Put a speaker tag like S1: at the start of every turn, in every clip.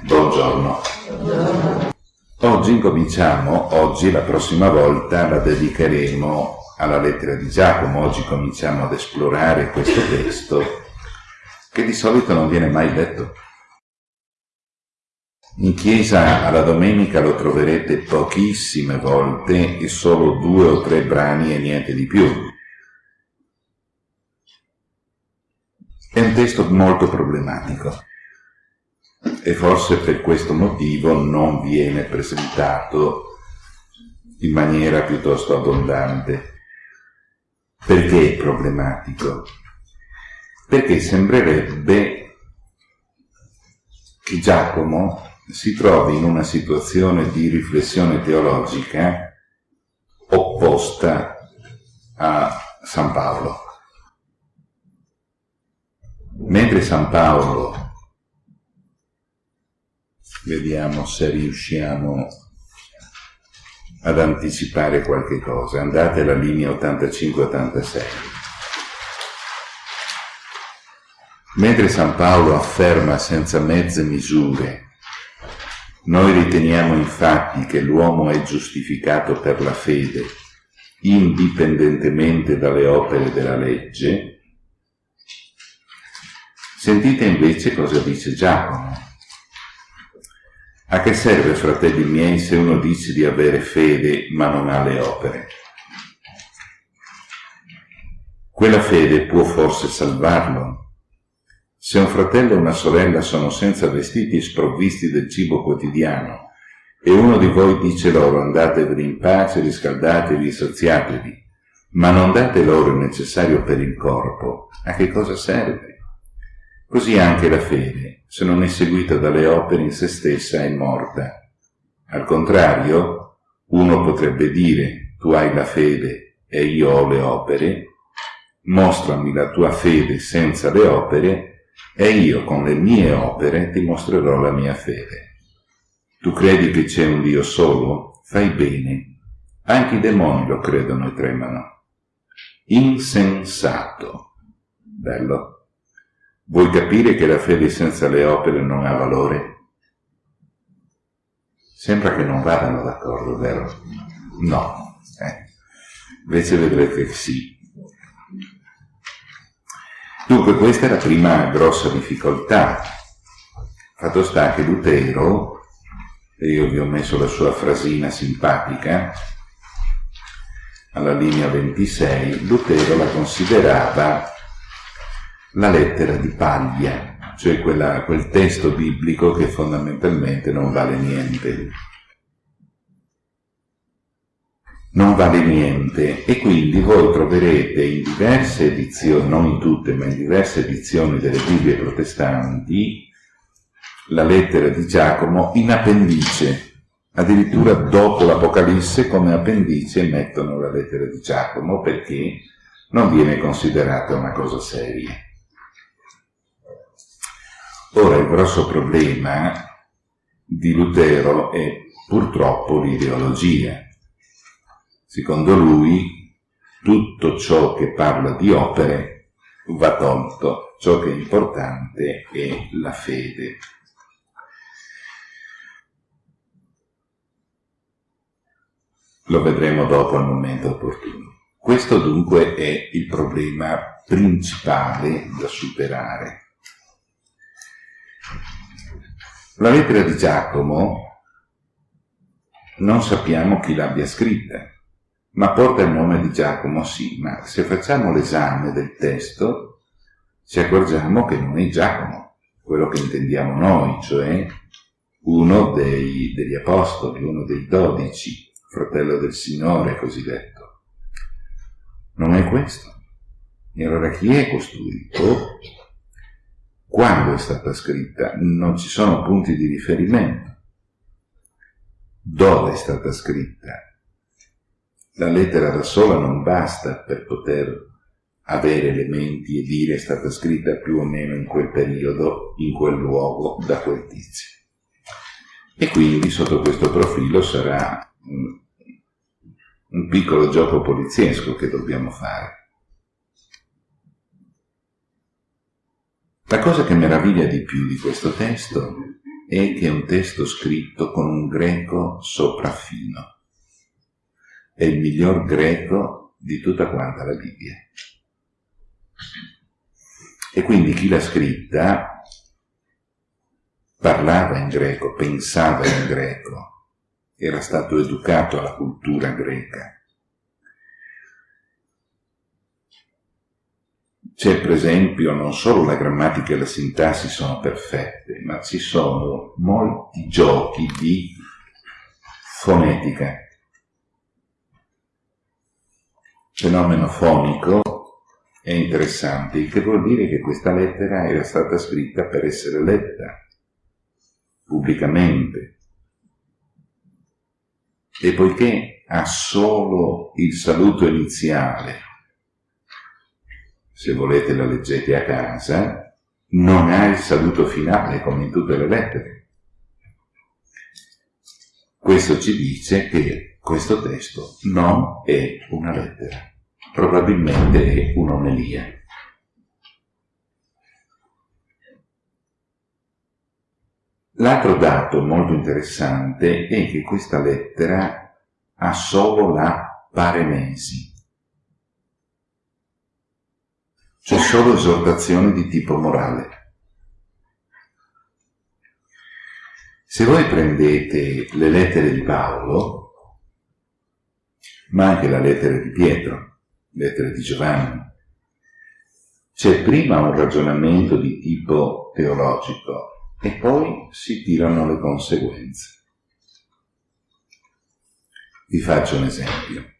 S1: Buongiorno. Oggi incominciamo, oggi la prossima volta la dedicheremo alla lettera di Giacomo, oggi cominciamo ad esplorare questo testo che di solito non viene mai letto. In chiesa alla domenica lo troverete pochissime volte e solo due o tre brani e niente di più. È un testo molto problematico e forse per questo motivo non viene presentato in maniera piuttosto abbondante. Perché è problematico? Perché sembrerebbe che Giacomo si trovi in una situazione di riflessione teologica opposta a San Paolo. Mentre San Paolo Vediamo se riusciamo ad anticipare qualche cosa. Andate alla linea 85-86. Mentre San Paolo afferma senza mezze misure noi riteniamo infatti che l'uomo è giustificato per la fede, indipendentemente dalle opere della legge. Sentite invece cosa dice Giacomo. A che serve, fratelli miei, se uno dice di avere fede ma non ha le opere? Quella fede può forse salvarlo? Se un fratello e una sorella sono senza vestiti e sprovvisti del cibo quotidiano, e uno di voi dice loro andatevi in pace, riscaldatevi saziatevi, ma non date loro il necessario per il corpo, a che cosa serve? Così anche la fede, se non è seguita dalle opere in se stessa, è morta. Al contrario, uno potrebbe dire, tu hai la fede e io ho le opere, mostrami la tua fede senza le opere e io con le mie opere ti mostrerò la mia fede. Tu credi che c'è un Dio solo? Fai bene. Anche i demoni lo credono e tremano. Insensato. Bello. Vuoi capire che la fede senza le opere non ha valore? Sembra che non vadano d'accordo, vero? No. Eh. Invece vedrete che sì. Dunque questa è la prima grossa difficoltà. Fatto sta che Lutero, e io vi ho messo la sua frasina simpatica, alla linea 26, Lutero la considerava la lettera di paglia, cioè quella, quel testo biblico che fondamentalmente non vale niente. Non vale niente e quindi voi troverete in diverse edizioni, non in tutte, ma in diverse edizioni delle Bibbie protestanti, la lettera di Giacomo in appendice, addirittura dopo l'Apocalisse come appendice mettono la lettera di Giacomo perché non viene considerata una cosa seria. Grosso problema di Lutero è purtroppo l'ideologia. Secondo lui tutto ciò che parla di opere va tolto, ciò che è importante è la fede. Lo vedremo dopo al momento opportuno. Questo dunque è il problema principale da superare. La lettera di Giacomo non sappiamo chi l'abbia scritta, ma porta il nome di Giacomo sì, ma se facciamo l'esame del testo ci accorgiamo che non è Giacomo, quello che intendiamo noi, cioè uno dei, degli apostoli, uno dei dodici, fratello del Signore cosiddetto. Non è questo. E allora chi è costui? Oh, quando è stata scritta, non ci sono punti di riferimento. Dove è stata scritta? La lettera da sola non basta per poter avere elementi e dire è stata scritta più o meno in quel periodo, in quel luogo, da quel tizio. E quindi sotto questo profilo sarà un, un piccolo gioco poliziesco che dobbiamo fare. La cosa che meraviglia di più di questo testo è che è un testo scritto con un greco sopraffino. È il miglior greco di tutta quanta la Bibbia. E quindi chi l'ha scritta parlava in greco, pensava in greco, era stato educato alla cultura greca. C'è per esempio non solo la grammatica e la sintassi sono perfette, ma ci sono molti giochi di fonetica. Fenomeno fonico è interessante, il che vuol dire che questa lettera era stata scritta per essere letta pubblicamente. E poiché ha solo il saluto iniziale se volete la leggete a casa, non ha il saluto finale come in tutte le lettere. Questo ci dice che questo testo non è una lettera, probabilmente è un'omelia. L'altro dato molto interessante è che questa lettera ha solo la paremesi, c'è solo esortazione di tipo morale. Se voi prendete le lettere di Paolo, ma anche la lettera di Pietro, lettere di Giovanni, c'è prima un ragionamento di tipo teologico e poi si tirano le conseguenze. Vi faccio un esempio.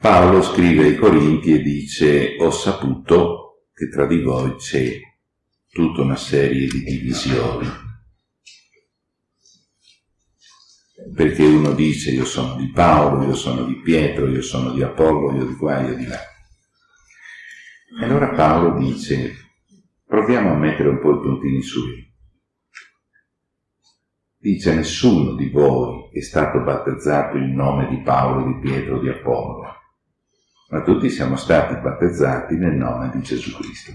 S1: Paolo scrive ai Corinti e dice ho saputo che tra di voi c'è tutta una serie di divisioni. Perché uno dice io sono di Paolo, io sono di Pietro, io sono di Apollo, io di qua, io di là. E allora Paolo dice proviamo a mettere un po' i puntini su. Dice nessuno di voi è stato battezzato in nome di Paolo, di Pietro, di Apollo ma tutti siamo stati battezzati nel nome di Gesù Cristo.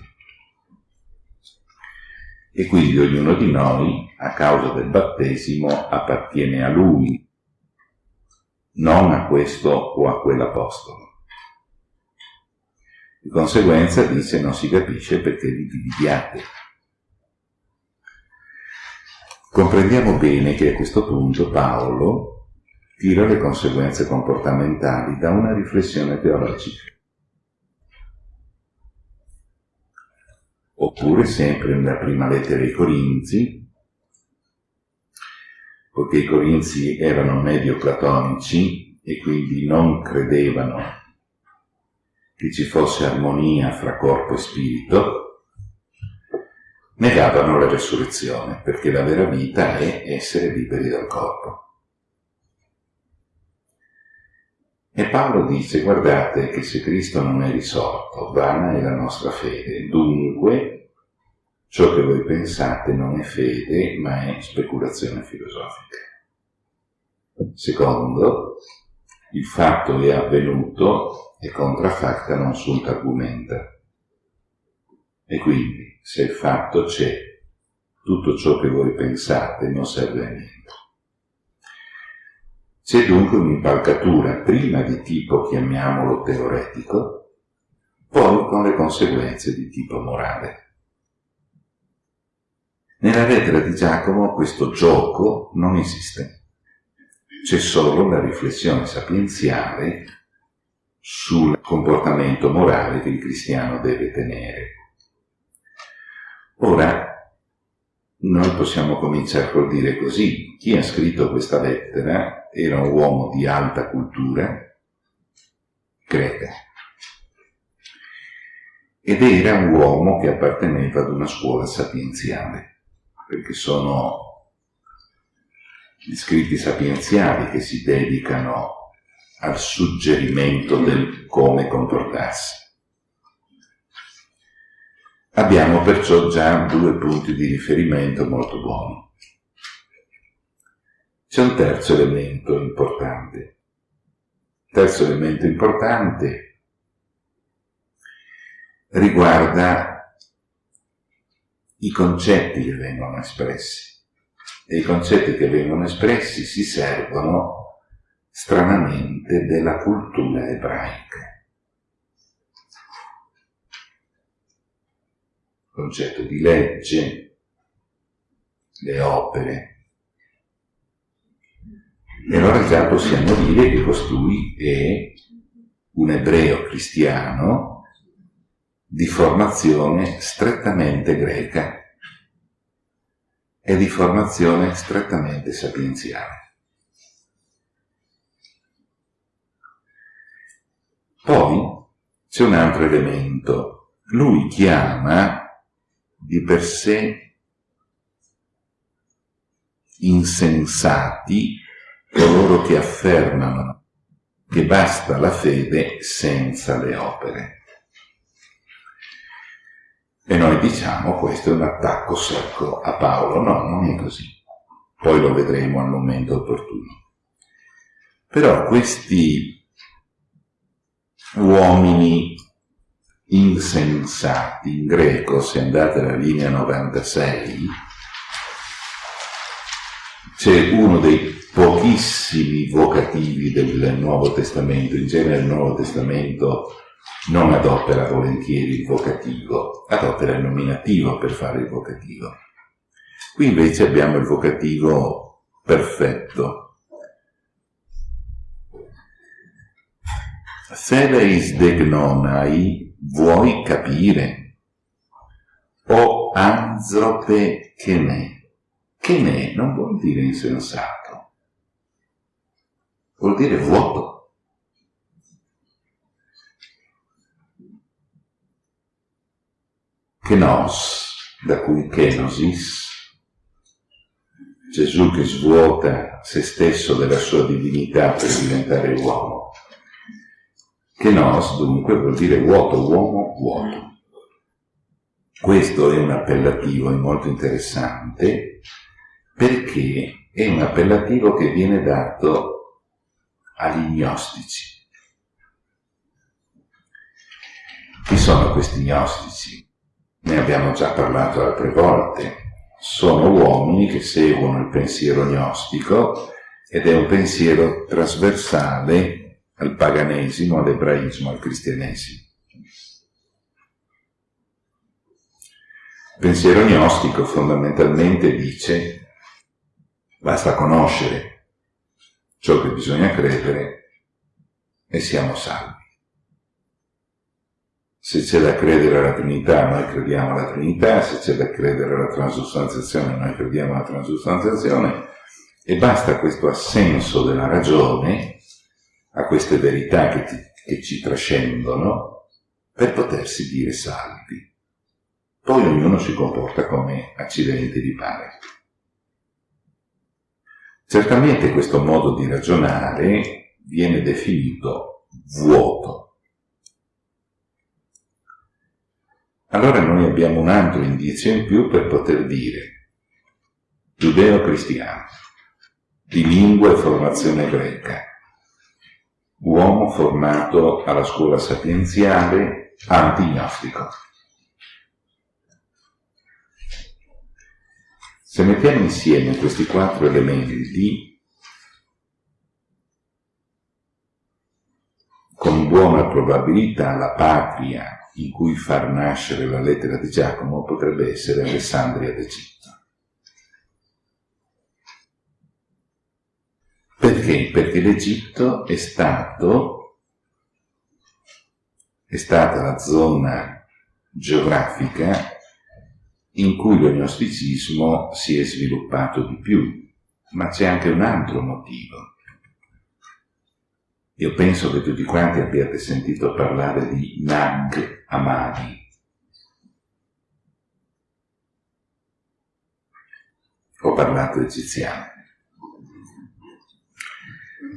S1: E quindi ognuno di noi, a causa del battesimo, appartiene a Lui, non a questo o a quell'apostolo. Di conseguenza dice non si capisce perché vi dividiate. Comprendiamo bene che a questo punto Paolo tira le conseguenze comportamentali da una riflessione teologica. Oppure sempre nella prima lettera ai Corinzi, poiché i Corinzi erano medio-platonici e quindi non credevano che ci fosse armonia fra corpo e spirito, negavano la resurrezione, perché la vera vita è essere liberi dal corpo. E Paolo dice, guardate che se Cristo non è risorto, vana è la nostra fede. Dunque, ciò che voi pensate non è fede, ma è speculazione filosofica. Secondo, il fatto è avvenuto e contraffacta non sunt argumenta. E quindi, se il fatto c'è, tutto ciò che voi pensate non serve a niente. C'è dunque un'impalcatura prima di tipo, chiamiamolo teoretico, poi con le conseguenze di tipo morale. Nella lettera di Giacomo questo gioco non esiste. C'è solo la riflessione sapienziale sul comportamento morale che il cristiano deve tenere. Ora, noi possiamo cominciare col dire così, chi ha scritto questa lettera era un uomo di alta cultura greca ed era un uomo che apparteneva ad una scuola sapienziale, perché sono gli scritti sapienziali che si dedicano al suggerimento del come comportarsi. Abbiamo perciò già due punti di riferimento molto buoni. C'è un terzo elemento importante. Terzo elemento importante riguarda i concetti che vengono espressi. e i concetti che vengono espressi si servono stranamente della cultura ebraica. Concetto di legge, le opere. E allora già possiamo dire che costui è un ebreo cristiano di formazione strettamente greca e di formazione strettamente sapienziale. Poi c'è un altro elemento. Lui chiama di per sé insensati coloro che affermano che basta la fede senza le opere. E noi diciamo questo è un attacco secco a Paolo. No, non è così. Poi lo vedremo al momento opportuno. Però questi uomini insensati, in greco, se andate alla linea 96, c'è uno dei pochissimi vocativi del Nuovo Testamento, in genere il Nuovo Testamento non adopera volentieri il vocativo, adopera il nominativo per fare il vocativo. Qui invece abbiamo il vocativo perfetto. Theleis degnonai, vuoi capire? O anzrope che ne? Che ne non vuol dire insensato, vuol dire vuoto. Kenos, da cui kenosis, Gesù che svuota se stesso della sua divinità per diventare uomo. Kenos dunque vuol dire vuoto, uomo, vuoto. Questo è un appellativo molto interessante perché è un appellativo che viene dato agli gnostici. Chi sono questi gnostici? ne abbiamo già parlato altre volte, sono uomini che seguono il pensiero gnostico ed è un pensiero trasversale al paganesimo, all'ebraismo, al cristianesimo. Pensiero gnostico fondamentalmente dice basta conoscere ciò che bisogna credere e siamo salvi. Se c'è da credere alla Trinità, noi crediamo alla Trinità, se c'è da credere alla transustanziazione, noi crediamo alla transustanziazione, e basta questo assenso della ragione a queste verità che, ti, che ci trascendono per potersi dire salvi. Poi ognuno si comporta come accidenti di pare. Certamente questo modo di ragionare viene definito vuoto allora noi abbiamo un altro indizio in più per poter dire giudeo-cristiano, di lingua e formazione greca, uomo formato alla scuola sapienziale antignostico. Se mettiamo insieme questi quattro elementi, con buona probabilità la patria in cui far nascere la lettera di Giacomo potrebbe essere Alessandria d'Egitto. Perché? Perché l'Egitto è stato, è stata la zona geografica in cui lo gnosticismo si è sviluppato di più, ma c'è anche un altro motivo. Io penso che tutti quanti abbiate sentito parlare di Nag Hammadi. Ho parlato egiziano.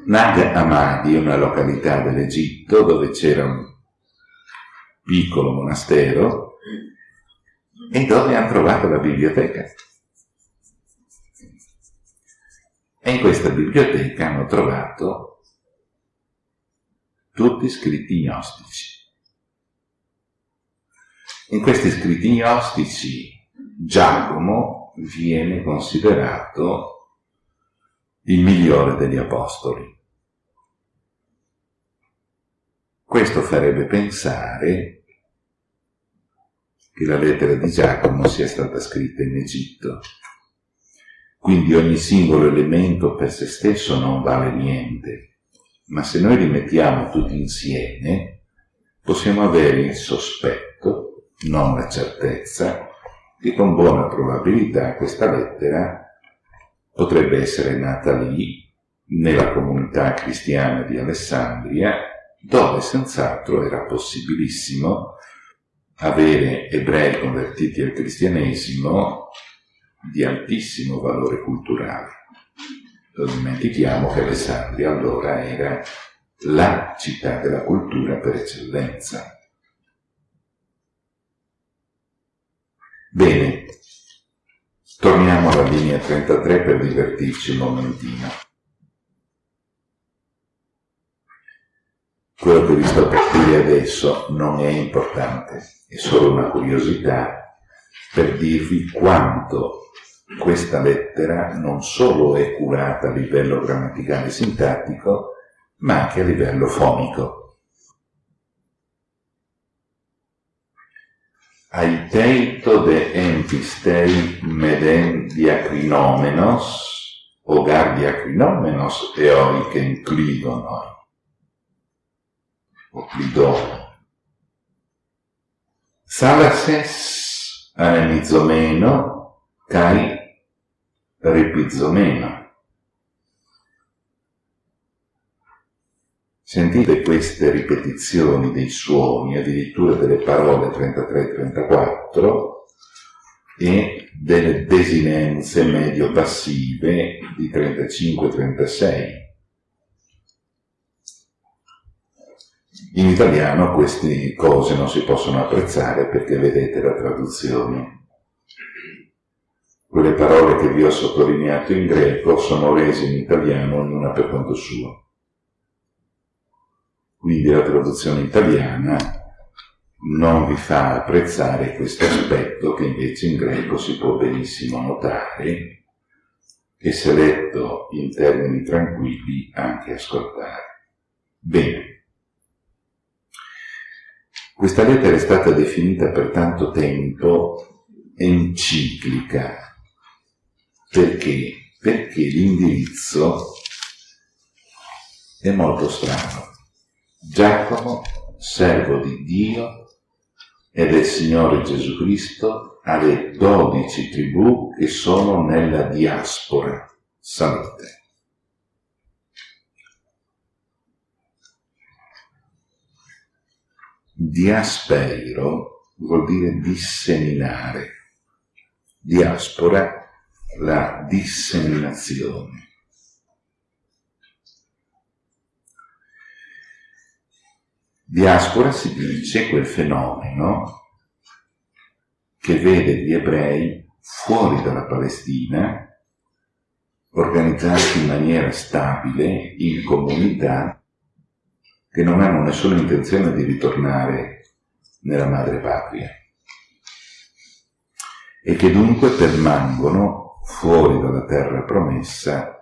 S1: Nag Hammadi una località dell'Egitto dove c'era un piccolo monastero e dove hanno trovato la biblioteca. E in questa biblioteca hanno trovato tutti scritti gnostici. In questi scritti gnostici Giacomo viene considerato il migliore degli apostoli. Questo farebbe pensare che la lettera di Giacomo sia stata scritta in Egitto. Quindi ogni singolo elemento per se stesso non vale niente, ma se noi li mettiamo tutti insieme possiamo avere il sospetto, non la certezza, che con buona probabilità questa lettera potrebbe essere nata lì, nella comunità cristiana di Alessandria, dove senz'altro era possibilissimo avere ebrei convertiti al cristianesimo di altissimo valore culturale. Non dimentichiamo che Alessandria allora era la città della cultura per eccellenza. Bene, torniamo alla linea 33 per divertirci un momentino. Quello che vi sto per dire adesso non è importante, è solo una curiosità per dirvi quanto questa lettera non solo è curata a livello grammaticale e sintattico, ma anche a livello fonico. Aiteito de empistei meden diacrinomenos, gar diacrinomenos eoi che inclidonoi, o clidono. Salases anemizomeno kai ripizomeno. Sentite queste ripetizioni dei suoni, addirittura delle parole 33-34 e delle desinenze medio-passive di 35-36. In italiano queste cose non si possono apprezzare perché vedete la traduzione. Quelle parole che vi ho sottolineato in greco sono rese in italiano ognuna per conto suo quindi la traduzione italiana non vi fa apprezzare questo aspetto che invece in greco si può benissimo notare e se letto in termini tranquilli anche ascoltare. Bene. Questa lettera è stata definita per tanto tempo enciclica. Perché? Perché l'indirizzo è molto strano. Giacomo, servo di Dio e del Signore Gesù Cristo, alle dodici tribù che sono nella diaspora. Salute. Diaspeiro vuol dire disseminare. Diaspora, la disseminazione. Diaspora si dice quel fenomeno che vede gli ebrei fuori dalla Palestina, organizzati in maniera stabile in comunità che non hanno nessuna intenzione di ritornare nella madre patria e che dunque permangono fuori dalla terra promessa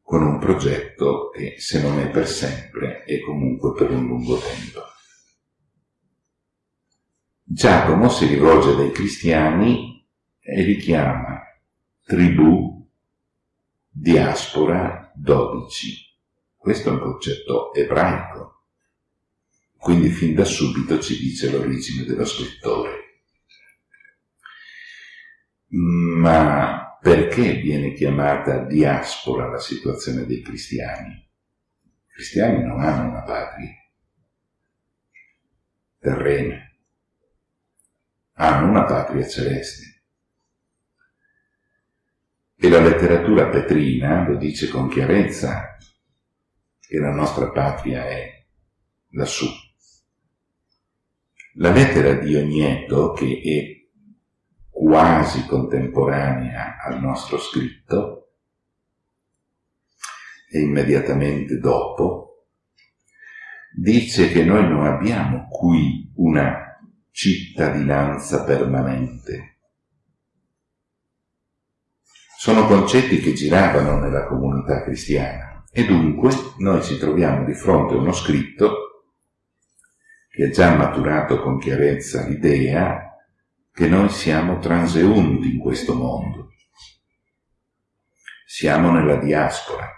S1: con un progetto che, se non è per sempre, è comunque per un lungo tempo. Giacomo si rivolge dai cristiani e li chiama tribù, diaspora, dodici. Questo è un concetto ebraico, quindi fin da subito ci dice l'origine dello scrittore. Ma perché viene chiamata diaspora la situazione dei cristiani? I cristiani non hanno una patria terrena, hanno una patria celeste. E la letteratura petrina lo dice con chiarezza che la nostra patria è lassù. La lettera di Ogneto, che è quasi contemporanea al nostro scritto e immediatamente dopo, dice che noi non abbiamo qui una cittadinanza permanente, Sono concetti che giravano nella comunità cristiana e dunque noi ci troviamo di fronte a uno scritto che ha già maturato con chiarezza l'idea che noi siamo transeunti in questo mondo. Siamo nella diaspora,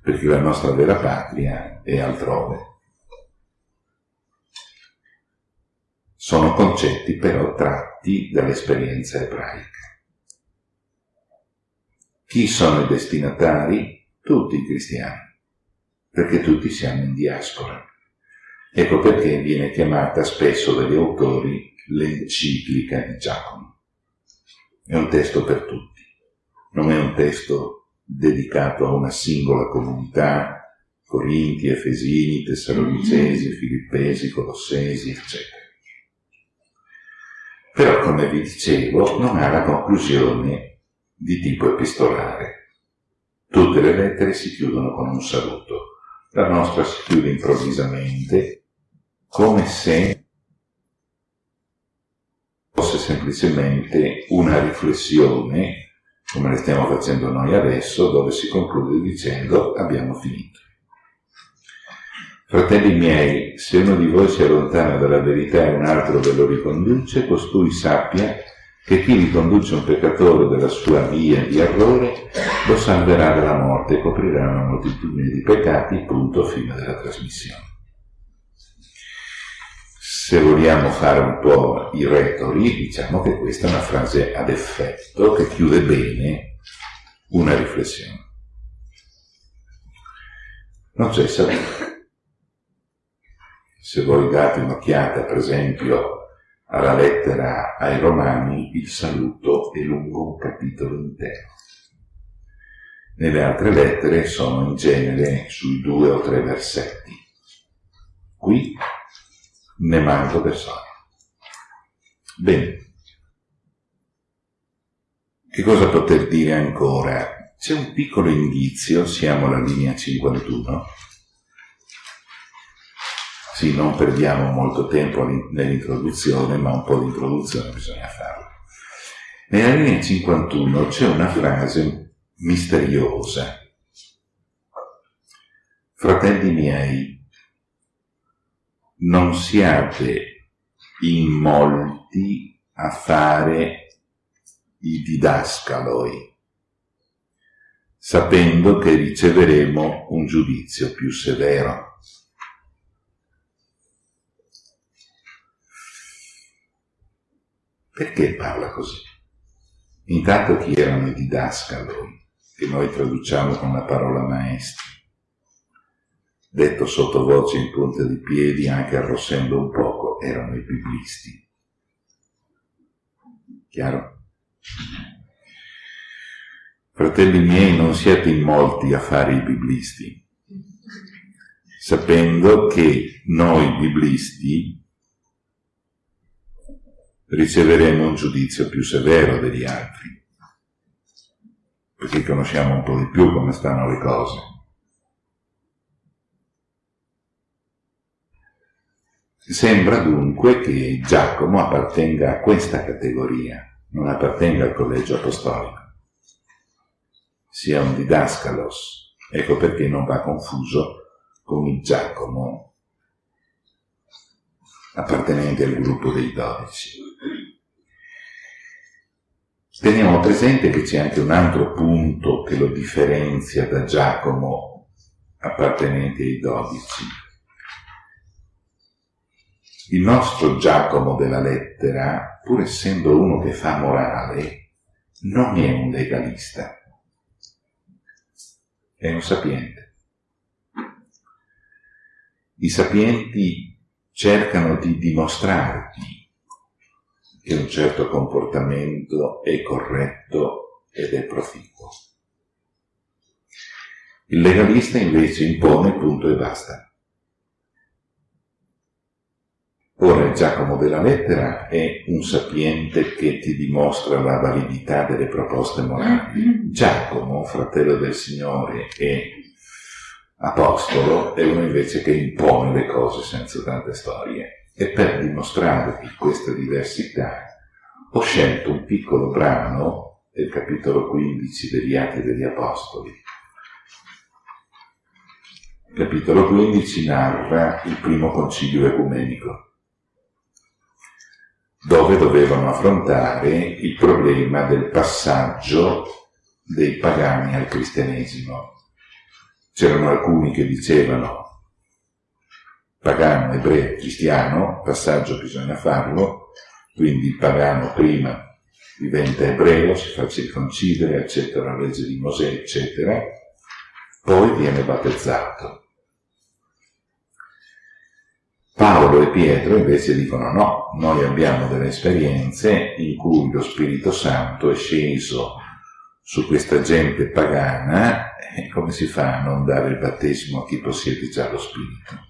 S1: perché la nostra vera patria è altrove. Sono concetti però tratti dall'esperienza ebraica. Chi sono i destinatari? Tutti i cristiani, perché tutti siamo in diaspora. Ecco perché viene chiamata spesso dagli autori l'enciclica di Giacomo. È un testo per tutti, non è un testo dedicato a una singola comunità, Corinti, Efesini, Tessalonicesi, Filippesi, Colossesi, eccetera. Però, come vi dicevo, non ha la conclusione di tipo epistolare. Tutte le lettere si chiudono con un saluto. La nostra si chiude improvvisamente, come se fosse semplicemente una riflessione, come le stiamo facendo noi adesso, dove si conclude dicendo abbiamo finito. Fratelli miei, se uno di voi si allontana dalla verità e un altro ve lo riconduce, costui sappia che chi riconduce un peccatore della sua via di errore lo salverà dalla morte e coprirà una moltitudine di peccati, punto fine della trasmissione. Se vogliamo fare un po' i retori, diciamo che questa è una frase ad effetto che chiude bene una riflessione. Non c'è sapore se voi date un'occhiata, per esempio, alla lettera ai Romani, il saluto è lungo un capitolo intero. Nelle altre lettere sono in genere sui due o tre versetti. Qui ne manco per sogno. Bene. Che cosa poter dire ancora? C'è un piccolo indizio, siamo alla linea 51, sì, non perdiamo molto tempo nell'introduzione, ma un po' di introduzione bisogna farla. Nella linea 51 c'è una frase misteriosa. Fratelli miei, non siate in molti a fare i didascaloi, sapendo che riceveremo un giudizio più severo. Perché parla così? Intanto chi erano i didascaloi, che noi traduciamo con la parola maestri? Detto sottovoce in punta di piedi, anche arrossendo un poco, erano i biblisti. Chiaro? Fratelli miei, non siete in molti a fare i biblisti, sapendo che noi biblisti riceveremo un giudizio più severo degli altri, perché conosciamo un po' di più come stanno le cose. Sembra dunque che Giacomo appartenga a questa categoria, non appartenga al collegio apostolico, sia un didascalos, ecco perché non va confuso con il Giacomo appartenente al gruppo dei dodici. Teniamo presente che c'è anche un altro punto che lo differenzia da Giacomo appartenente ai dodici. Il nostro Giacomo della lettera, pur essendo uno che fa morale, non è un legalista, è un sapiente. I sapienti cercano di dimostrarti che un certo comportamento è corretto ed è proficuo. Il legalista invece impone punto e basta. Ora Giacomo della lettera è un sapiente che ti dimostra la validità delle proposte morali. Giacomo, fratello del Signore, è apostolo è uno invece che impone le cose senza tante storie. E per dimostrare questa diversità ho scelto un piccolo brano il capitolo 15 degli Atti degli Apostoli. Il capitolo 15 narra il primo concilio ecumenico, dove dovevano affrontare il problema del passaggio dei pagani al cristianesimo. C'erano alcuni che dicevano pagano, ebreo, cristiano, passaggio bisogna farlo, quindi il pagano prima diventa ebreo, si fa circoncidere, accetta la legge di Mosè, eccetera, poi viene battezzato. Paolo e Pietro invece dicono no, noi abbiamo delle esperienze in cui lo Spirito Santo è sceso su questa gente pagana e come si fa a non dare il battesimo a chi possiede già lo Spirito?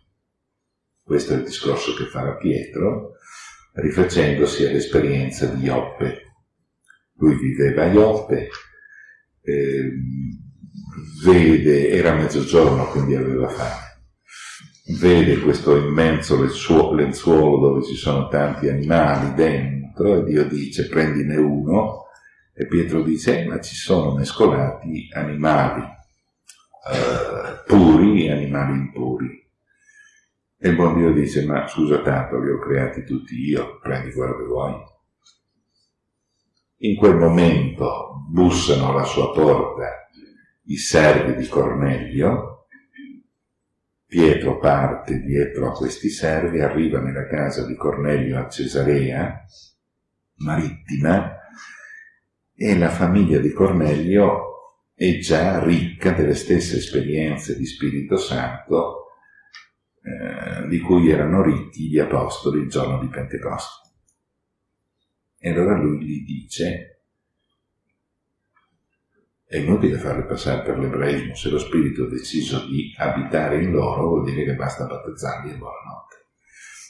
S1: Questo è il discorso che farà Pietro, rifacendosi all'esperienza di Ioppe. Lui viveva a Ioppe, eh, vede, era mezzogiorno quindi aveva fame, vede questo immenso lenzuolo dove ci sono tanti animali dentro e Dio dice prendine uno e Pietro dice eh, ma ci sono mescolati animali eh, puri e animali impuri e il buon Dio dice, ma scusa tanto, li ho creati tutti io, prendi quello che vuoi. In quel momento bussano alla sua porta i servi di Cornelio, Pietro parte dietro a questi servi, arriva nella casa di Cornelio a Cesarea, marittima, e la famiglia di Cornelio è già ricca delle stesse esperienze di Spirito Santo eh, di cui erano ricchi gli apostoli il giorno di Pentecoste. E allora lui gli dice, è inutile farli passare per l'ebraismo, se lo Spirito ha deciso di abitare in loro vuol dire che basta battezzarli e buonanotte.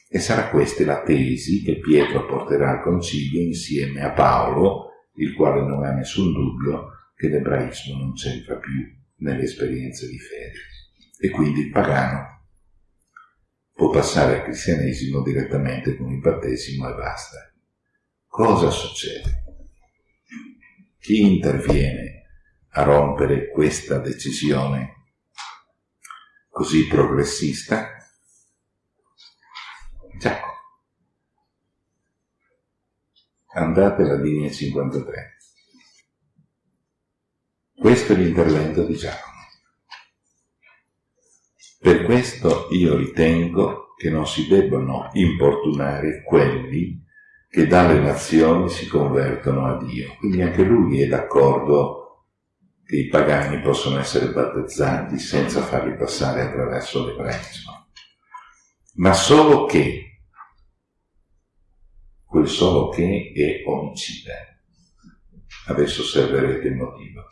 S1: E sarà questa la tesi che Pietro porterà al concilio insieme a Paolo, il quale non ha nessun dubbio che l'ebraismo non c'entra più nelle esperienze di fede. E quindi il pagano può passare al cristianesimo direttamente con il battesimo e basta. Cosa succede? Chi interviene a rompere questa decisione così progressista? Giacomo. Andate alla linea 53. Questo è l'intervento di Giacomo. Per questo io ritengo che non si debbano importunare quelli che dalle nazioni si convertono a Dio. Quindi anche lui è d'accordo che i pagani possono essere battezzati senza farli passare attraverso l'ebraismo. Ma solo che, quel solo che è omicida. Adesso osserverete il motivo.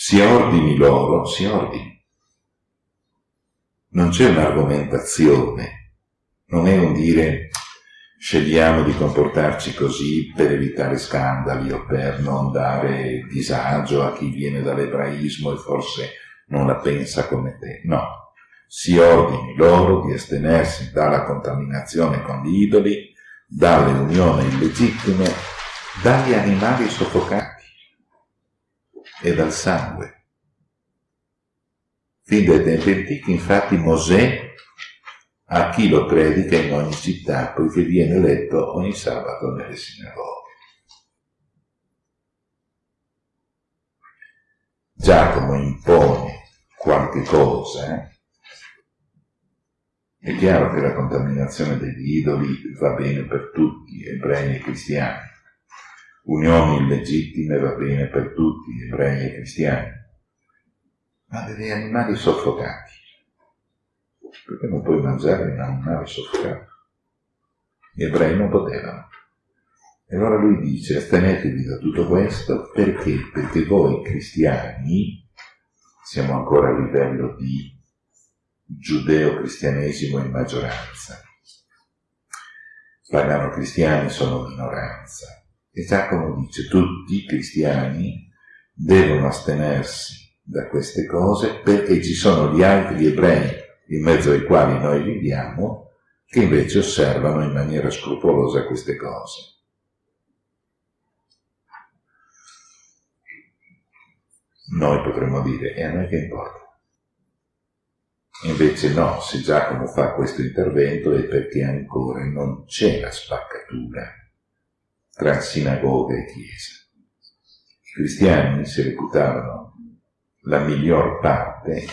S1: Si ordini loro, si ordini non c'è un'argomentazione, non è un dire scegliamo di comportarci così per evitare scandali o per non dare disagio a chi viene dall'ebraismo e forse non la pensa come te. No, si ordini loro di astenersi dalla contaminazione con gli idoli, dalle unioni illegittime, dagli animali soffocati e dal sangue. Fin dai tempi antichi, infatti, Mosè a chi lo predica in ogni città, poiché viene letto ogni sabato nelle sinagoghe. Giacomo impone qualche cosa, eh? È chiaro che la contaminazione degli idoli va bene per tutti, ebrei e cristiani. Unioni illegittime va bene per tutti, ebrei e cristiani ma degli animali soffocati. Perché non puoi mangiare un animale soffocato? Gli ebrei non potevano. E allora lui dice, astenetevi da tutto questo, perché? Perché voi cristiani, siamo ancora a livello di giudeo-cristianesimo in maggioranza, pagano cristiani sono minoranza. E Giacomo dice, tutti i cristiani devono astenersi da queste cose perché ci sono gli altri ebrei in mezzo ai quali noi viviamo che invece osservano in maniera scrupolosa queste cose. Noi potremmo dire, e a noi che importa? Invece no, se Giacomo fa questo intervento è perché ancora non c'è la spaccatura tra sinagoga e chiesa. I cristiani si reputavano la miglior parte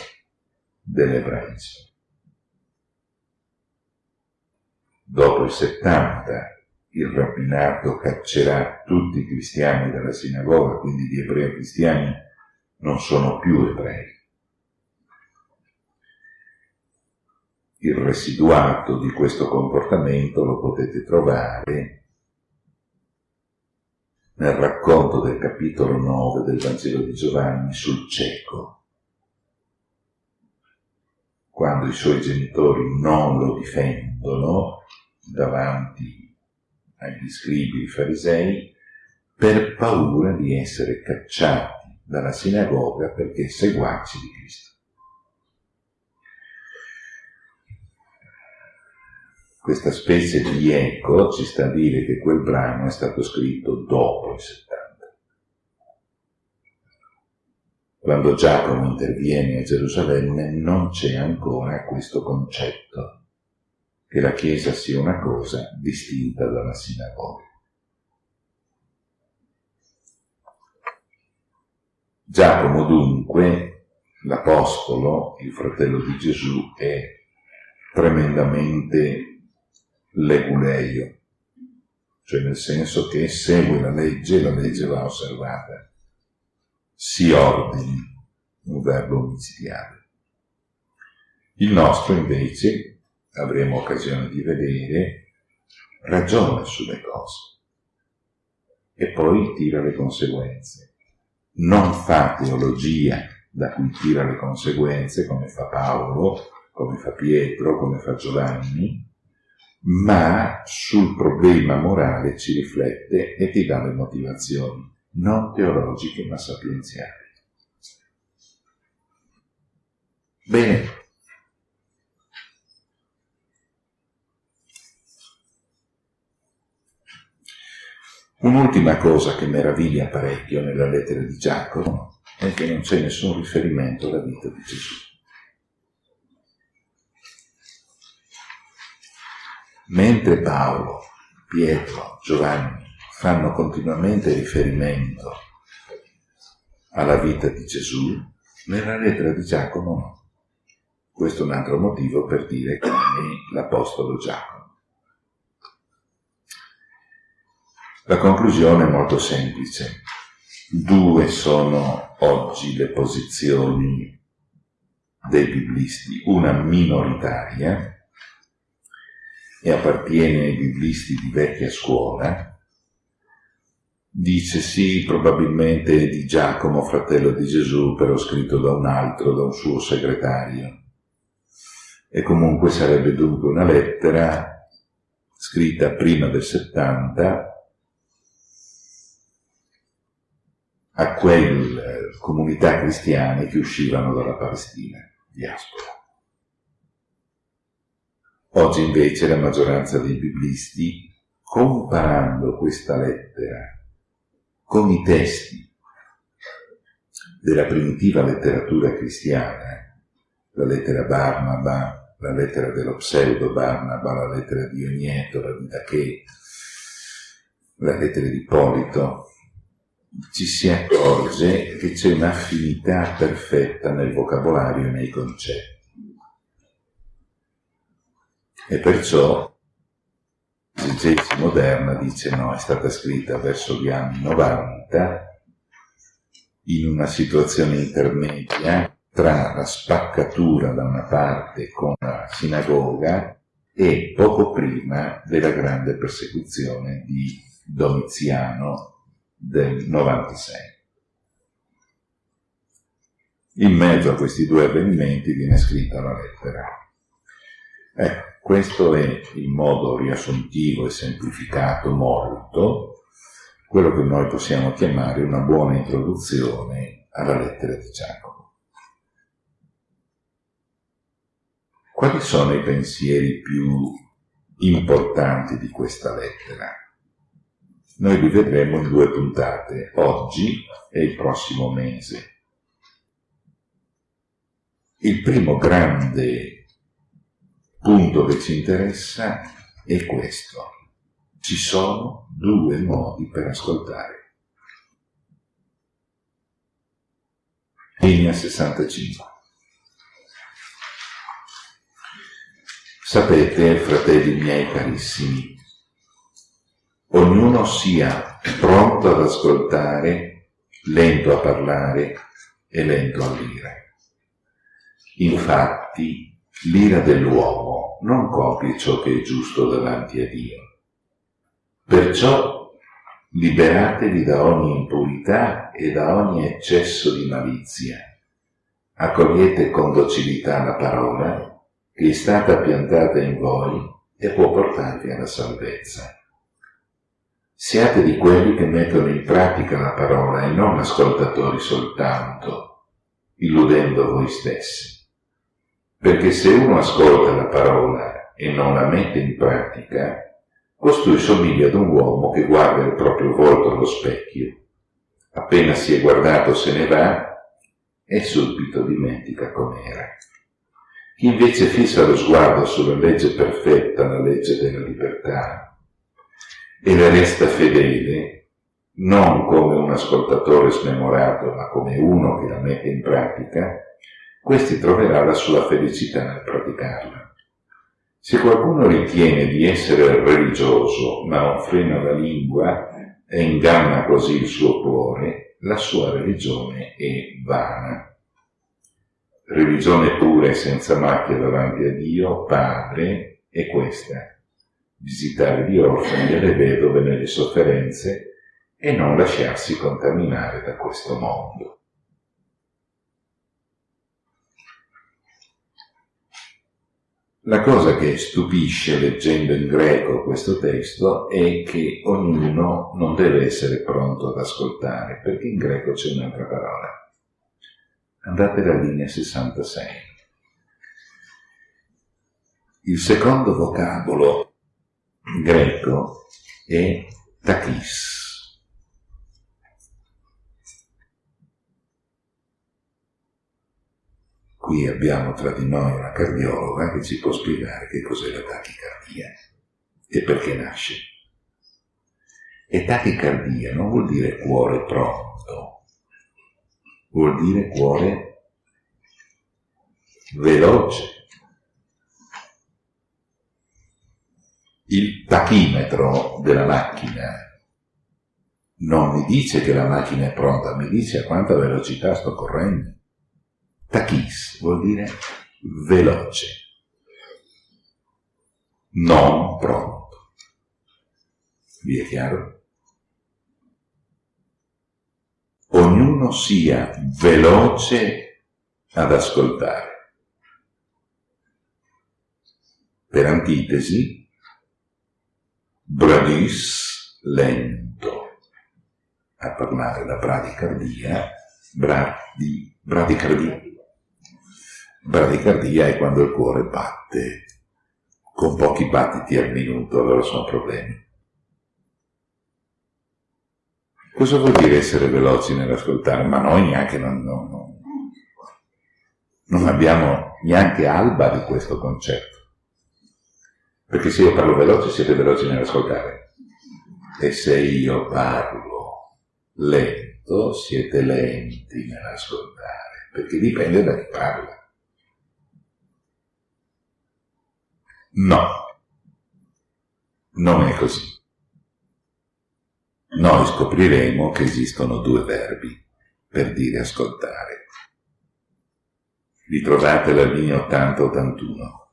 S1: dell'ebraismo. Dopo il 70 il rabbinato caccerà tutti i cristiani dalla sinagoga, quindi gli ebrei cristiani non sono più ebrei. Il residuato di questo comportamento lo potete trovare nel racconto del capitolo 9 del Vangelo di Giovanni sul cieco, quando i suoi genitori non lo difendono davanti agli scribi e farisei per paura di essere cacciati dalla sinagoga perché seguaci di Cristo. Questa specie di eco ci sta a dire che quel brano è stato scritto dopo il 70. Quando Giacomo interviene a Gerusalemme non c'è ancora questo concetto che la Chiesa sia una cosa distinta dalla sinagoga. Giacomo dunque, l'Apostolo, il fratello di Gesù, è tremendamente leguleio, cioè nel senso che segue la legge e la legge va osservata. Si ordini, un verbo omicidiale. Il nostro invece avremo occasione di vedere, ragiona sulle cose e poi tira le conseguenze. Non fa teologia da cui tira le conseguenze come fa Paolo, come fa Pietro, come fa Giovanni, ma sul problema morale ci riflette e ti dà le motivazioni, non teologiche ma sapienziali. Bene, Un'ultima cosa che meraviglia parecchio nella lettera di Giacomo è che non c'è nessun riferimento alla vita di Gesù. Mentre Paolo, Pietro, Giovanni fanno continuamente riferimento alla vita di Gesù, nella lettera di Giacomo no. Questo è un altro motivo per dire che è l'Apostolo Giacomo. La conclusione è molto semplice. Due sono oggi le posizioni dei biblisti, una minoritaria e appartiene ai biblisti di vecchia scuola, dice sì, probabilmente di Giacomo, fratello di Gesù, però scritto da un altro, da un suo segretario. E comunque sarebbe dunque una lettera scritta prima del 70 a quelle comunità cristiane che uscivano dalla Palestina, diaspora. Oggi invece la maggioranza dei biblisti, comparando questa lettera con i testi della primitiva letteratura cristiana, la lettera Barnaba, la lettera dello pseudo Barnaba, la lettera di Ogneto, la di Dachè, la lettera di Polito, ci si accorge che c'è un'affinità perfetta nel vocabolario e nei concetti. E perciò l'esegesi moderna dice no, è stata scritta verso gli anni 90 in una situazione intermedia tra la spaccatura da una parte con la sinagoga e poco prima della grande persecuzione di Domiziano del 96. In mezzo a questi due avvenimenti viene scritta la lettera. Ecco, questo è in modo riassuntivo e semplificato molto quello che noi possiamo chiamare una buona introduzione alla lettera di Giacomo. Quali sono i pensieri più importanti di questa lettera? Noi li vedremo in due puntate, oggi e il prossimo mese. Il primo grande punto che ci interessa è questo. Ci sono due modi per ascoltare. Linea 65. Sapete, fratelli miei carissimi, ognuno sia pronto ad ascoltare, lento a parlare e lento a dire. Infatti, l'ira dell'uomo non copie ciò che è giusto davanti a Dio. Perciò liberatevi da ogni impurità e da ogni eccesso di malizia. Accogliete con docilità la parola che è stata piantata in voi e può portarvi alla salvezza. Siate di quelli che mettono in pratica la parola e non ascoltatori soltanto, illudendo voi stessi. Perché se uno ascolta la parola e non la mette in pratica, costui somiglia ad un uomo che guarda il proprio volto allo specchio. Appena si è guardato se ne va e subito dimentica com'era. Chi invece fissa lo sguardo sulla legge perfetta, la legge della libertà, e le resta fedele, non come un ascoltatore smemorato, ma come uno che la mette in pratica, questi troverà la sua felicità nel praticarla. Se qualcuno ritiene di essere religioso, ma non frena la lingua e inganna così il suo cuore, la sua religione è vana religione pura e senza macchia davanti a Dio, Padre, è questa. Visitare gli orfani e le vedove nelle sofferenze e non lasciarsi contaminare da questo mondo. La cosa che stupisce leggendo in greco questo testo è che ognuno non deve essere pronto ad ascoltare, perché in greco c'è un'altra parola andate alla linea 66. Il secondo vocabolo greco è takis. Qui abbiamo tra di noi una cardiologa che ci può spiegare che cos'è la tachicardia e perché nasce. E tachicardia non vuol dire cuore pronto, vuol dire cuore veloce. Il tachimetro della macchina non mi dice che la macchina è pronta, mi dice a quanta velocità sto correndo. Tachis vuol dire veloce, non pronto. Vi è chiaro? ognuno sia veloce ad ascoltare. Per antitesi, bradis lento a parlare la bradicardia, bradi, bradicardia. Bradicardia è quando il cuore batte con pochi battiti al minuto, allora sono problemi. Cosa vuol dire essere veloci nell'ascoltare? Ma noi neanche non, non, non, non abbiamo neanche alba di questo concetto. Perché se io parlo veloce siete veloci nell'ascoltare. E se io parlo lento siete lenti nell'ascoltare. Perché dipende da chi parla. No, non è così noi scopriremo che esistono due verbi per dire ascoltare. Ritrovate la linea 80-81.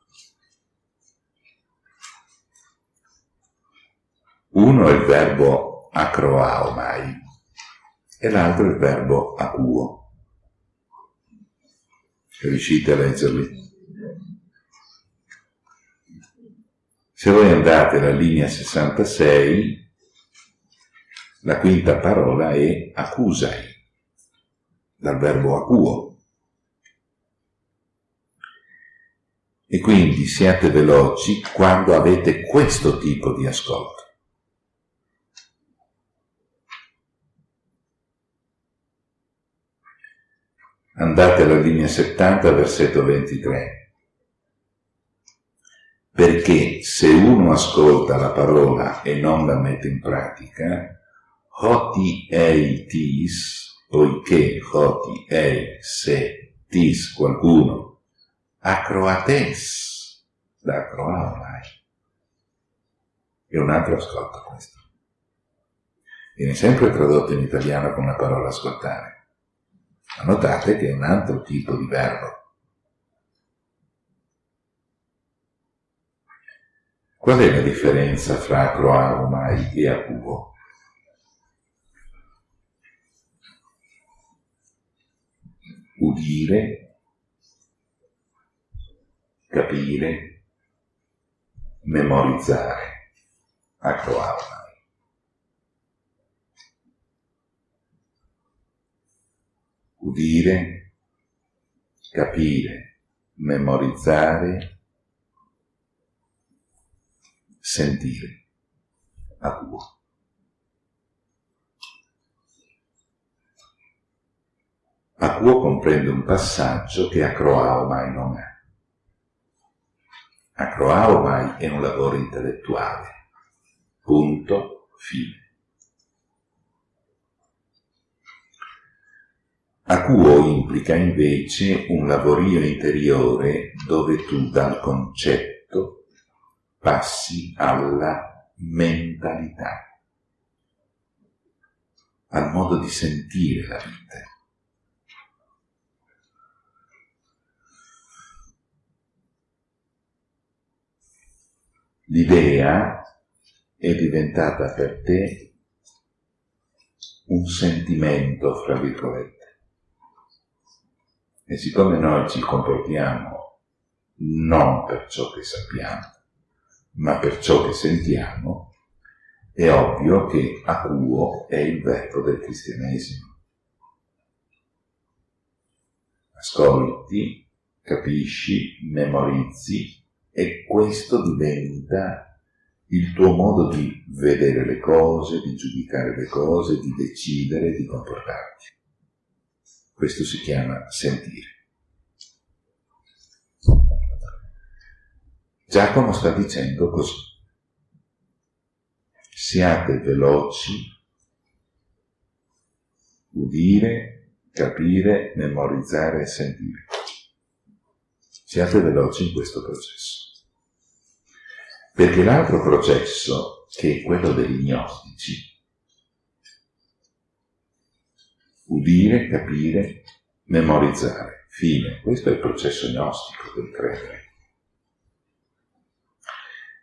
S1: Uno è il verbo acroaomai e l'altro è il verbo acuo. Riuscite a leggerli? Se voi andate alla linea 66, la quinta parola è accusai, dal verbo acuo. E quindi siate veloci quando avete questo tipo di ascolto. Andate alla linea 70, versetto 23 perché se uno ascolta la parola e non la mette in pratica, hoti ei tis, poiché hoti ei se tis qualcuno, acroates, da acroaulai. E un altro ascolta questo. Viene sempre tradotto in italiano con la parola ascoltare. Ma notate che è un altro tipo di verbo. Qual è la differenza fra acroaumai e acuo? Udire, capire, memorizzare, acroaumai. Udire, capire, memorizzare, sentire a tuo. Acuo comprende un passaggio che Acroao mai non è. Acroao mai è un lavoro intellettuale. Punto, fine. Acuo implica invece un lavorio interiore dove tu dal concetto passi alla mentalità, al modo di sentire la vita. L'idea è diventata per te un sentimento, fra virgolette. E siccome noi ci comportiamo non per ciò che sappiamo, ma per ciò che sentiamo, è ovvio che acuo è il verbo del cristianesimo. Ascolti, capisci, memorizzi e questo diventa il tuo modo di vedere le cose, di giudicare le cose, di decidere, di comportarti. Questo si chiama sentire. Giacomo sta dicendo così. Siate veloci, udire, capire, memorizzare e sentire. Siate veloci in questo processo. Perché l'altro processo, che è quello degli gnostici, udire, capire, memorizzare, fine. Questo è il processo gnostico del credere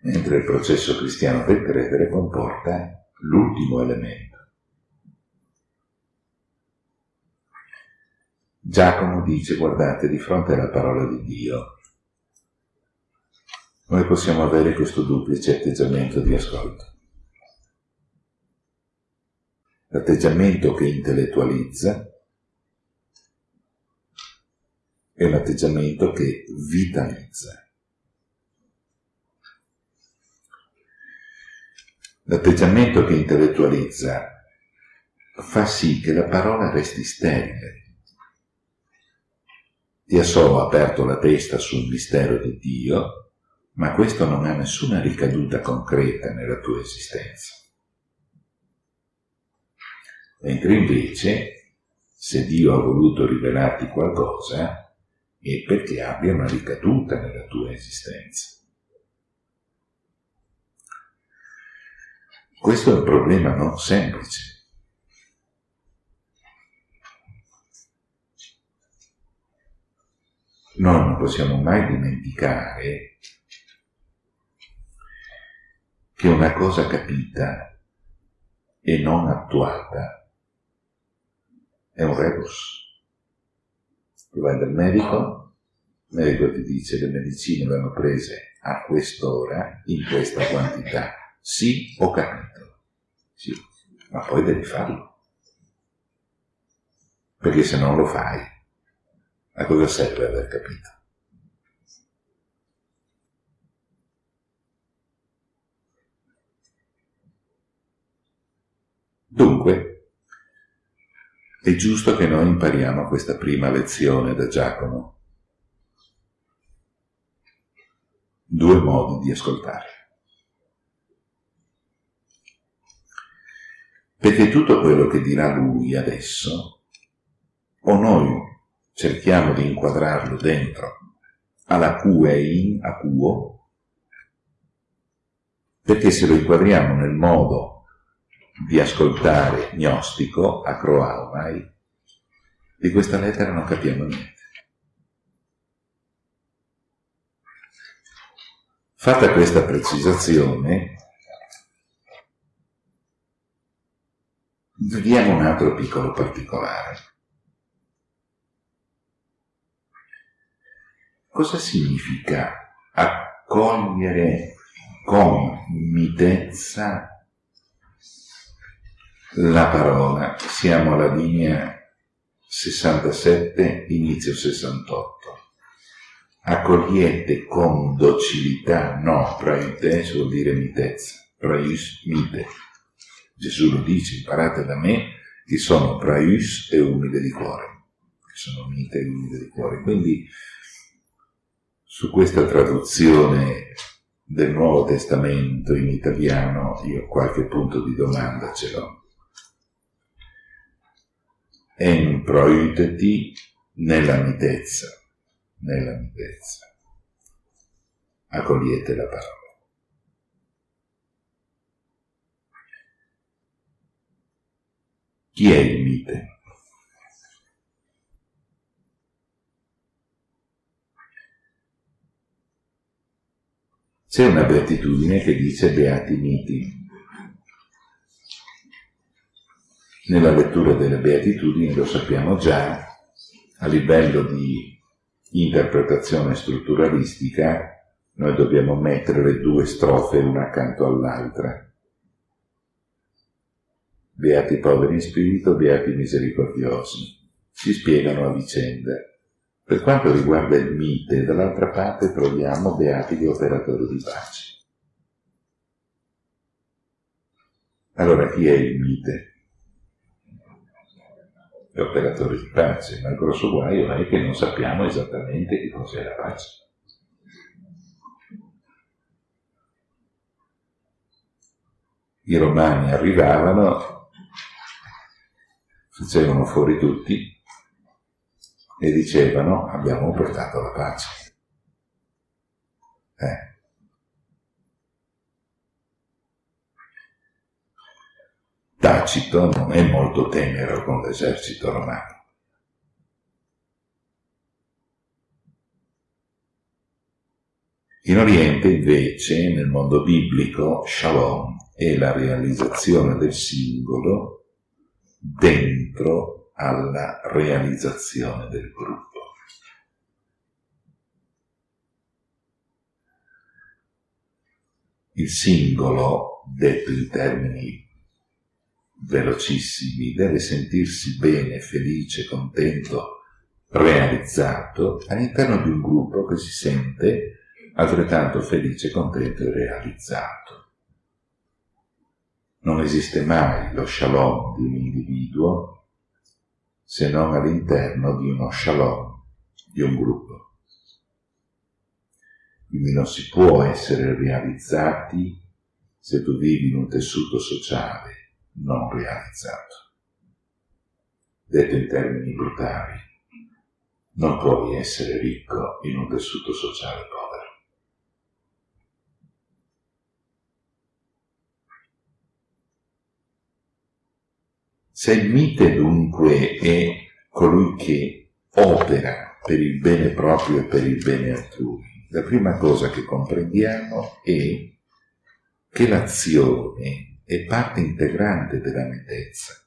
S1: mentre il processo cristiano del credere comporta l'ultimo elemento. Giacomo dice, guardate, di fronte alla parola di Dio, noi possiamo avere questo duplice atteggiamento di ascolto. L'atteggiamento che intellettualizza e l'atteggiamento che vitalizza. L'atteggiamento che intellettualizza fa sì che la parola resti sterile. Ti ha aperto la testa sul mistero di Dio, ma questo non ha nessuna ricaduta concreta nella tua esistenza. Mentre invece, se Dio ha voluto rivelarti qualcosa, è perché abbia una ricaduta nella tua esistenza. Questo è un problema non semplice. Noi non possiamo mai dimenticare che una cosa capita e non attuata è un rebus. Tu vai dal medico, il medico ti dice che le medicine vanno prese a quest'ora, in questa quantità sì, ho capito. Sì, ma poi devi farlo. Perché se non lo fai, a cosa serve aver capito? Dunque, è giusto che noi impariamo questa prima lezione da Giacomo. Due modi di ascoltare. Perché tutto quello che dirà lui adesso, o noi cerchiamo di inquadrarlo dentro alla QEIN, a QO, perché se lo inquadriamo nel modo di ascoltare gnostico, acroalmai, di questa lettera non capiamo niente. Fatta questa precisazione, vediamo un altro piccolo particolare. Cosa significa accogliere con mitezza la parola? Siamo alla linea 67, inizio 68. Accogliete con docilità, no, praeutes vuol dire mitezza, praeus mite. Gesù lo dice, imparate da me che sono praeus e umile di cuore, che sono mite e umile di cuore. Quindi su questa traduzione del Nuovo Testamento in italiano io qualche punto di domanda ce l'ho. En proiteti nella mitezza, nella mitezza. Accogliete la parola. Chi è il mite? C'è una beatitudine che dice beati miti. Nella lettura delle beatitudini lo sappiamo già, a livello di interpretazione strutturalistica, noi dobbiamo mettere le due strofe una accanto all'altra. Beati poveri in spirito, beati misericordiosi. Si spiegano a vicenda. Per quanto riguarda il mite, dall'altra parte troviamo beati gli operatori di pace. Allora chi è il mite? L'operatore di pace, ma il grosso guaio è che non sappiamo esattamente che cos'è la pace. I romani arrivavano, facevano fuori tutti, e dicevano abbiamo portato la pace. Eh. Tacito non è molto tenero con l'esercito romano. In Oriente invece, nel mondo biblico, Shalom è la realizzazione del singolo dentro alla realizzazione del gruppo. Il singolo, detto in termini velocissimi, deve sentirsi bene, felice, contento, realizzato all'interno di un gruppo che si sente altrettanto felice, contento e realizzato. Non esiste mai lo shalom di un individuo se non all'interno di uno shalom, di un gruppo. Quindi non si può essere realizzati se tu vivi in un tessuto sociale non realizzato. Detto in termini brutali, non puoi essere ricco in un tessuto sociale povero. Se il mite dunque è colui che opera per il bene proprio e per il bene altrui, la prima cosa che comprendiamo è che l'azione è parte integrante della mitezza.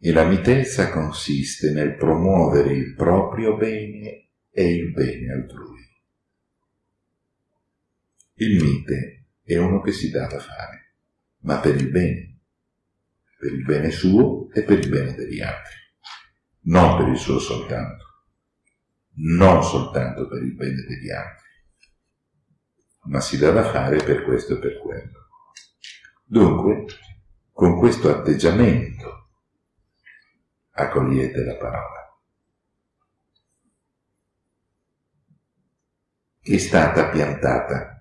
S1: E la mitezza consiste nel promuovere il proprio bene e il bene altrui. Il mite è uno che si dà da fare, ma per il bene, per il bene suo e per il bene degli altri, non per il suo soltanto, non soltanto per il bene degli altri, ma si dà da fare per questo e per quello. Dunque, con questo atteggiamento accogliete la parola. È stata piantata.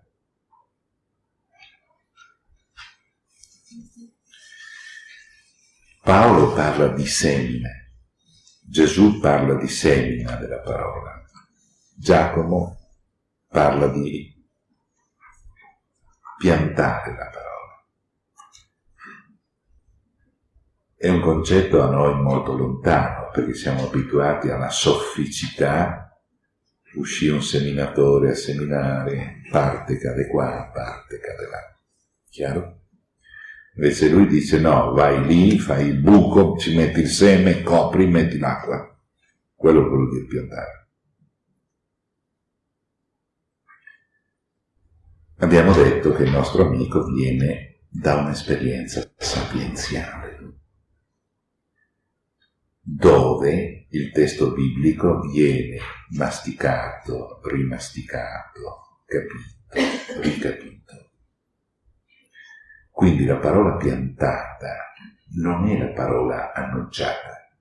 S1: Paolo parla di semine, Gesù parla di semina della parola, Giacomo parla di piantare la parola. È un concetto a noi molto lontano, perché siamo abituati alla sofficità, uscì un seminatore a seminare, parte cade qua, parte cade là. Chiaro? Invece lui dice no, vai lì, fai il buco, ci metti il seme, copri, metti l'acqua. Quello vuol dire piantare. Abbiamo detto che il nostro amico viene da un'esperienza sapienziale dove il testo biblico viene masticato, rimasticato, capito, ricapito. Quindi la parola piantata non è la parola annunciata.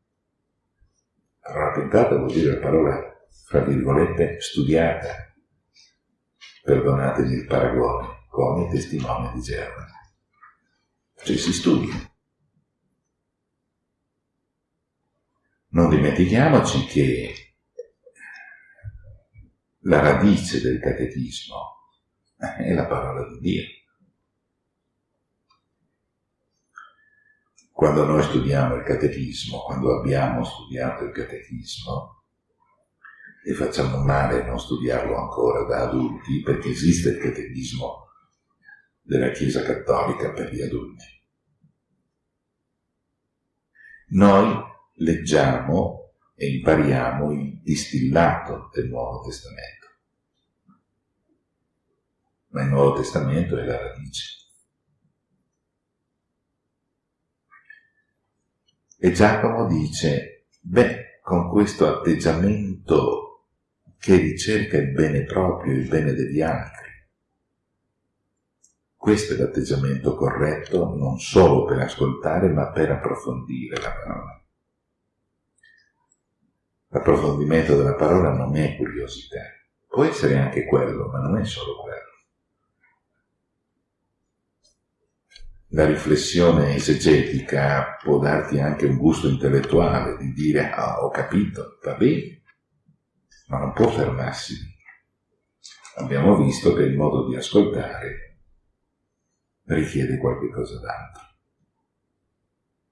S1: La parola piantata vuol dire la parola, fra virgolette, studiata. Perdonatemi il paragone, come testimone di Geova. Cioè si studia. Non dimentichiamoci che la radice del catechismo è la parola di Dio. Quando noi studiamo il catechismo, quando abbiamo studiato il catechismo, e facciamo male non studiarlo ancora da adulti, perché esiste il catechismo della Chiesa Cattolica per gli adulti. Noi leggiamo e impariamo il distillato del Nuovo Testamento. Ma il Nuovo Testamento è la radice. E Giacomo dice, beh, con questo atteggiamento che ricerca il bene proprio, il bene degli altri, questo è l'atteggiamento corretto non solo per ascoltare, ma per approfondire la parola. L'approfondimento della parola non è curiosità, può essere anche quello, ma non è solo quello. La riflessione esegetica può darti anche un gusto intellettuale di dire ah, ho capito, va bene, ma non può fermarsi. Abbiamo visto che il modo di ascoltare richiede qualche cosa d'altro.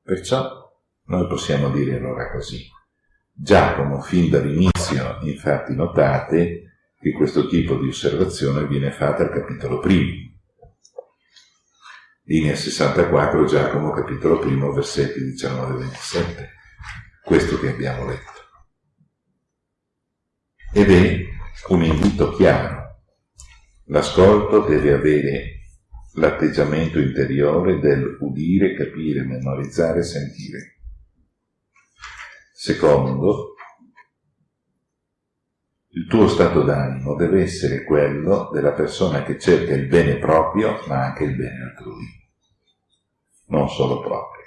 S1: Perciò noi possiamo dire allora così. Giacomo, fin dall'inizio, infatti notate che questo tipo di osservazione viene fatta al capitolo primo. Linea 64, Giacomo, capitolo primo, versetti 19-27. Questo che abbiamo letto. Ed è un invito chiaro. L'ascolto deve avere l'atteggiamento interiore del udire, capire, memorizzare, sentire. Secondo, il tuo stato d'animo deve essere quello della persona che cerca il bene proprio, ma anche il bene altrui. Non solo proprio,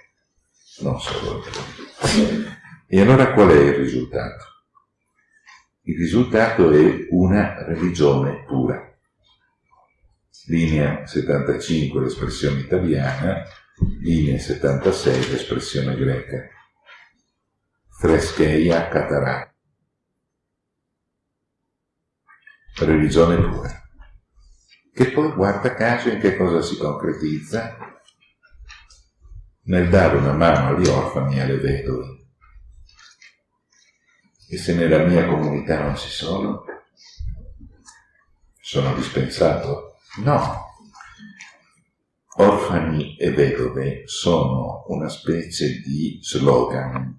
S1: non solo altrui. E allora qual è il risultato? Il risultato è una religione pura. Linea 75 l'espressione italiana, linea 76 l'espressione greca. Frescheia Catarà. Religione pura. Che poi, guarda caso, in che cosa si concretizza? Nel dare una mano agli orfani e alle vedove. E se nella mia comunità non ci sono, sono dispensato? No. Orfani e vedove sono una specie di slogan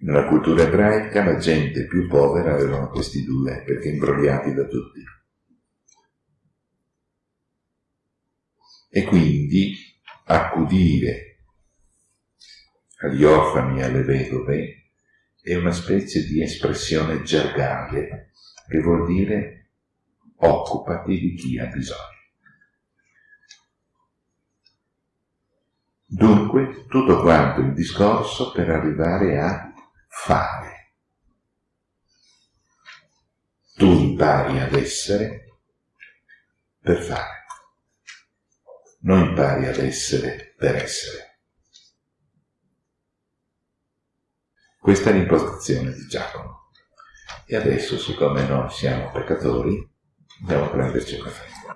S1: nella cultura ebraica la gente più povera avevano questi due, perché imbrogliati da tutti. E quindi accudire agli orfani e alle vedove è una specie di espressione gergale che vuol dire occupati di chi ha bisogno. Dunque, tutto quanto il discorso per arrivare a fare. Tu impari ad essere per fare. Non impari ad essere per essere. Questa è l'impostazione di Giacomo. E adesso, siccome noi siamo peccatori, andiamo a prenderci un caffè.